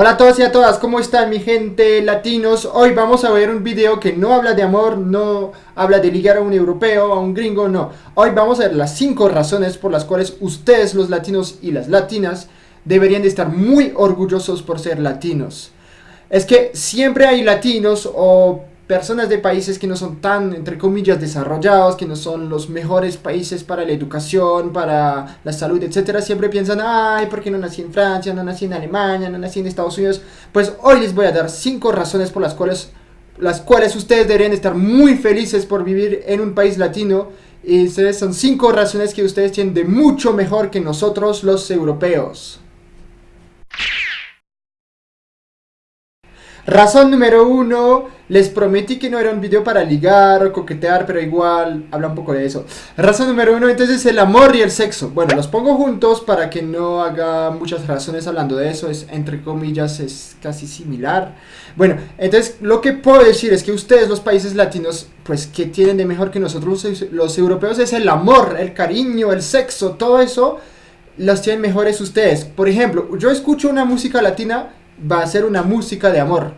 Hola a todos y a todas, ¿cómo están mi gente latinos? Hoy vamos a ver un video que no habla de amor, no habla de ligar a un europeo, a un gringo, no. Hoy vamos a ver las 5 razones por las cuales ustedes los latinos y las latinas deberían de estar muy orgullosos por ser latinos. Es que siempre hay latinos o personas de países que no son tan, entre comillas, desarrollados, que no son los mejores países para la educación, para la salud, etcétera, siempre piensan, ay, ¿por qué no nací en Francia, no nací en Alemania, no nací en Estados Unidos? Pues hoy les voy a dar cinco razones por las cuales, las cuales ustedes deberían estar muy felices por vivir en un país latino. Y ustedes son cinco razones que ustedes tienen de mucho mejor que nosotros los europeos. Razón número uno, les prometí que no era un video para ligar o coquetear, pero igual habla un poco de eso. Razón número uno, entonces el amor y el sexo. Bueno, los pongo juntos para que no haga muchas razones hablando de eso, es entre comillas, es casi similar. Bueno, entonces lo que puedo decir es que ustedes, los países latinos, pues que tienen de mejor que nosotros los europeos es el amor, el cariño, el sexo, todo eso los tienen mejores ustedes. Por ejemplo, yo escucho una música latina va a ser una música de amor.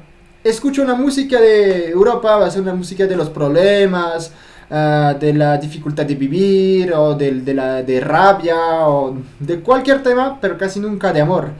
Escucho una música de Europa, va a ser una música de los problemas, ah, de la dificultad de vivir, o de, de, la, de rabia, o de cualquier tema, pero casi nunca de amor.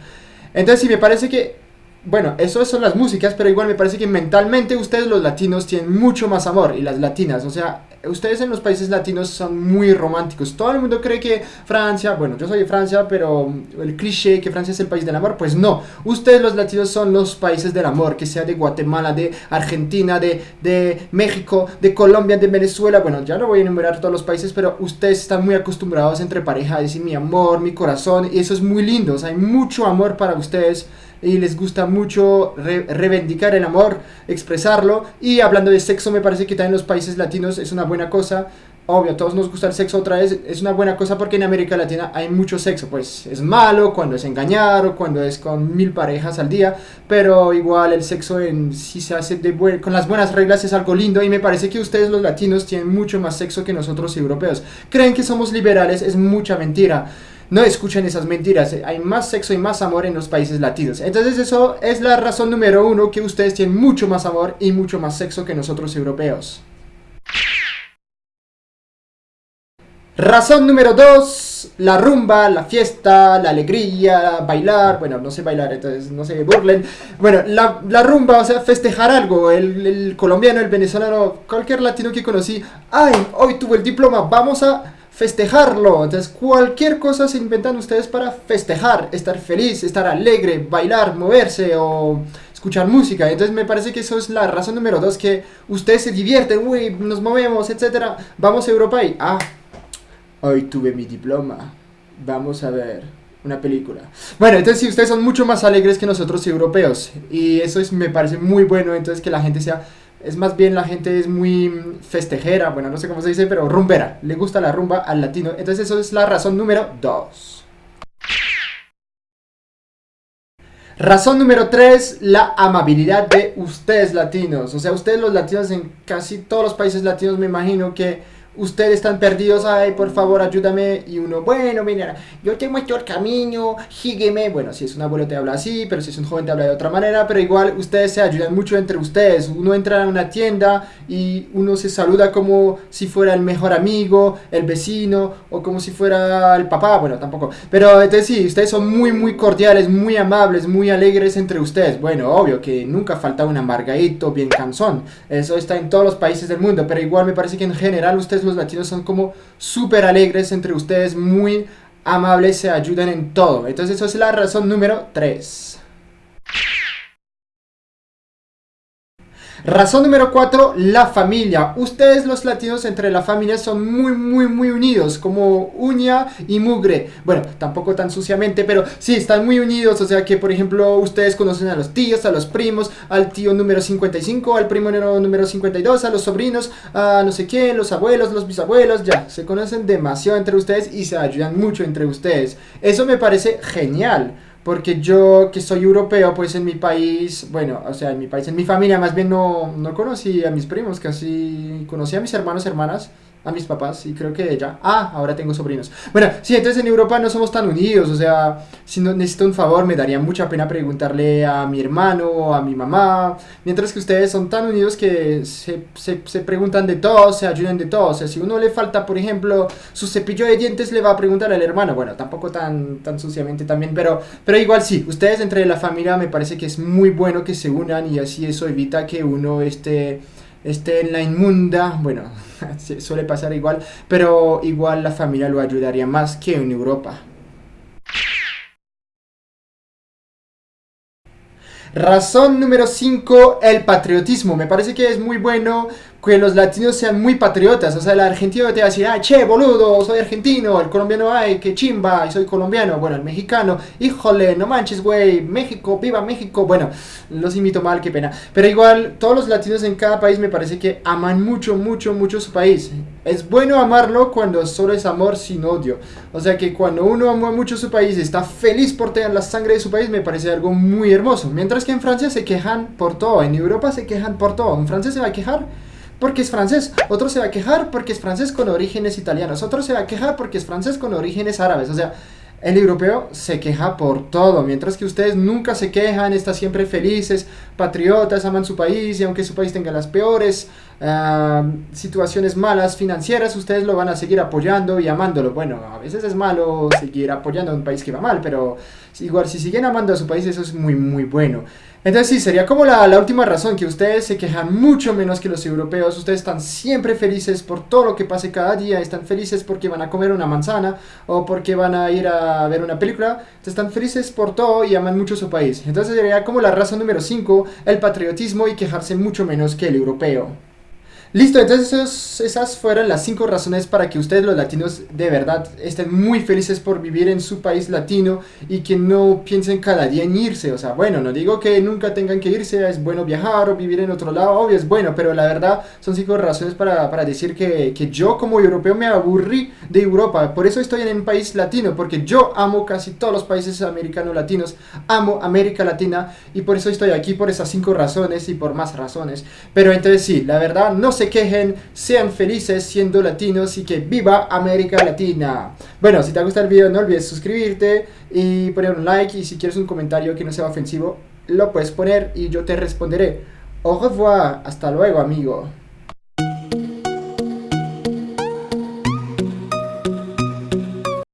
Entonces sí, me parece que, bueno, eso son las músicas, pero igual me parece que mentalmente ustedes los latinos tienen mucho más amor, y las latinas, o sea, ustedes en los países latinos son muy románticos. Todo el mundo cree que Francia, bueno, yo soy de Francia, pero el cliché que Francia es el país del amor, pues no. Ustedes los latinos son los países del amor, que sea de Guatemala, de Argentina, de, de México, de Colombia, de Venezuela. Bueno, ya no voy a enumerar todos los países, pero ustedes están muy acostumbrados entre pareja a decir mi amor, mi corazón, y eso es muy lindo. Hay mucho amor para ustedes y les gusta mucho reivindicar el amor, expresarlo. Y hablando de sexo, me parece que también los países latinos es una buena cosa. Obvio, a todos nos gusta el sexo otra vez, es una buena cosa porque en América Latina hay mucho sexo, pues es malo cuando es engañar o cuando es con mil parejas al día, pero igual el sexo en, si se hace con las buenas reglas es algo lindo y me parece que ustedes los latinos tienen mucho más sexo que nosotros europeos. Creen que somos liberales, es mucha mentira no escuchen esas mentiras. Hay más sexo y más amor en los países latinos. Entonces eso es la razón número uno que ustedes tienen mucho más amor y mucho más sexo que nosotros europeos. Razón número dos, la rumba, la fiesta, la alegría, bailar, bueno, no sé bailar, entonces no sé, burlen. Bueno, la, rumba, o sea, festejar algo, el, el colombiano, el venezolano, cualquier latino que conocí, ay, hoy tuve el diploma, vamos a festejarlo. Entonces, cualquier cosa se inventan ustedes para festejar, estar feliz, estar alegre, bailar, moverse o escuchar música. Entonces, me parece que eso es la razón número dos, que ustedes se divierten, uy, nos movemos, etcétera. Vamos a Europa y, ah, hoy tuve mi diploma. Vamos a ver una película. Bueno, entonces si ustedes son mucho más alegres que nosotros europeos y eso es, me parece muy bueno, entonces que la gente sea es más bien la gente es muy festejera, bueno, no sé cómo se dice, pero rumbera. Le gusta la rumba al latino. Entonces eso es la razón número 2. Razón número 3, la amabilidad de ustedes latinos. O sea, ustedes los latinos en casi todos los países latinos me imagino que ustedes están perdidos, ay, por favor, ayúdame. Y uno, bueno, mira, yo te muestro el camino, sígueme. Bueno, si es un abuelo te habla así, pero si es un joven te habla de otra manera, pero igual ustedes se ayudan mucho entre ustedes. Uno entra a una tienda y uno se saluda como si fuera el mejor amigo, el vecino, o como si fuera el papá, bueno, tampoco. Pero entonces sí, ustedes son muy, muy cordiales, muy amables, muy alegres entre ustedes. Bueno, obvio que nunca falta un amargadito bien cansón. Eso está en todos los países del mundo, pero igual me parece que en general ustedes los latinos son como súper alegres entre ustedes, muy amables, se ayudan en todo. Entonces eso es la razón número 3. Razón número 4, la familia. Ustedes los latinos entre la familia son muy, muy, muy unidos, como uña y mugre. Bueno, tampoco tan suciamente, pero sí, están muy unidos. O sea que, por ejemplo, ustedes conocen a los tíos, a los primos, al tío número 55, al primo número 52, a los sobrinos, a no sé quién, los abuelos, los bisabuelos, ya. Se conocen demasiado entre ustedes y se ayudan mucho entre ustedes. Eso me parece genial. Porque yo, que soy europeo, pues en mi país, bueno, o sea, en mi país, en mi familia más bien no, no conocí a mis primos, casi conocí a mis hermanos, hermanas, a mis papás y creo que ella. Ah, ahora tengo sobrinos. Bueno, sí, entonces en Europa no somos tan unidos, o sea, si no necesito un favor me daría mucha pena preguntarle a mi hermano o a mi mamá, mientras que ustedes son tan unidos que se, se, se preguntan de todo, se ayudan de todo, o sea, si uno le falta, por ejemplo, su cepillo de dientes le va a preguntar al hermano, bueno, tampoco tan, tan suciamente también, pero, pero igual sí, ustedes entre la familia me parece que es muy bueno que se unan y así eso evita que uno esté esté en la inmunda, bueno, suele pasar igual, pero igual la familia lo ayudaría más que en Europa. Razón número 5, el patriotismo. Me parece que es muy bueno que los latinos sean muy patriotas. O sea, el argentino te va a decir, ah, che, boludo, soy argentino. El colombiano, ay, que chimba, soy colombiano. Bueno, el mexicano, híjole, no manches, güey, México, viva México. Bueno, los invito mal, qué pena. Pero igual, todos los latinos en cada país me parece que aman mucho, mucho, mucho su país. Es bueno amarlo cuando solo es amor sin odio. O sea que cuando uno ama mucho su país, está feliz por tener la sangre de su país, me parece algo muy hermoso. Mientras que en Francia se quejan por todo, en Europa se quejan por todo. Un francés se va a quejar porque es francés, otro se va a quejar porque es francés con orígenes italianos, otro se va a quejar porque es francés con orígenes árabes, o sea, el europeo se queja por todo, mientras que ustedes nunca se quejan, están siempre felices, patriotas, aman su país y aunque su país tenga las peores ah, situaciones malas financieras, ustedes lo van a seguir apoyando y amándolo. Bueno, a veces es malo seguir apoyando a un país que va mal, pero igual si siguen amando a su país eso es muy muy bueno. Entonces sí, sería como la, la, última razón, que ustedes se quejan mucho menos que los europeos, ustedes están siempre felices por todo lo que pase cada día, están felices porque van a comer una manzana o porque van a ir a ver una película, están felices por todo y aman mucho su país. Entonces sería como la razón número 5, el patriotismo y quejarse mucho menos que el europeo. Listo, entonces esas fueron las cinco razones para que ustedes los latinos de verdad estén muy felices por vivir en su país latino y que no piensen cada día en irse. O sea, bueno, no digo que nunca tengan que irse, es bueno viajar o vivir en otro lado, obvio es bueno, pero la verdad son cinco razones para, para decir que, que, yo como europeo me aburrí de Europa. Por eso estoy en un país latino, porque yo amo casi todos los países americanos latinos, amo América Latina y por eso estoy aquí por esas cinco razones y por más razones. Pero entonces sí, la verdad no sé se quejen, sean felices siendo latinos y que viva América Latina. Bueno, si te ha gustado el video no olvides suscribirte y poner un like y si quieres un comentario que no sea ofensivo, lo puedes poner y yo te responderé. Au revoir, hasta luego amigo.